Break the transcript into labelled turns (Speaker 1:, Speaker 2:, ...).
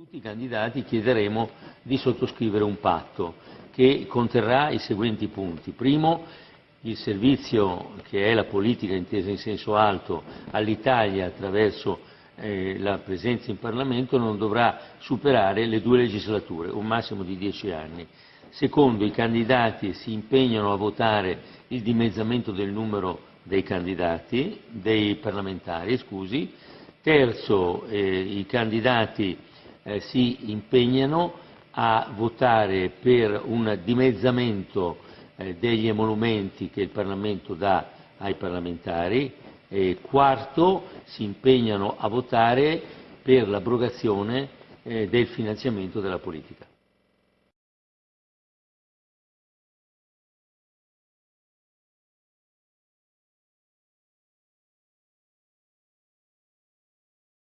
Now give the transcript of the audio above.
Speaker 1: tutti i candidati chiederemo di sottoscrivere un patto che conterrà i seguenti punti. Primo, il servizio che è la politica intesa in senso alto all'Italia attraverso eh, la presenza in Parlamento non dovrà superare le due legislature, un massimo di dieci anni. Secondo, i candidati si impegnano a votare il dimezzamento del numero dei candidati, dei parlamentari, scusi. Terzo, eh, i candidati eh, si impegnano a votare per un dimezzamento eh, degli emolumenti che il Parlamento dà ai parlamentari. E quarto, si impegnano a votare per l'abrogazione eh, del finanziamento della politica.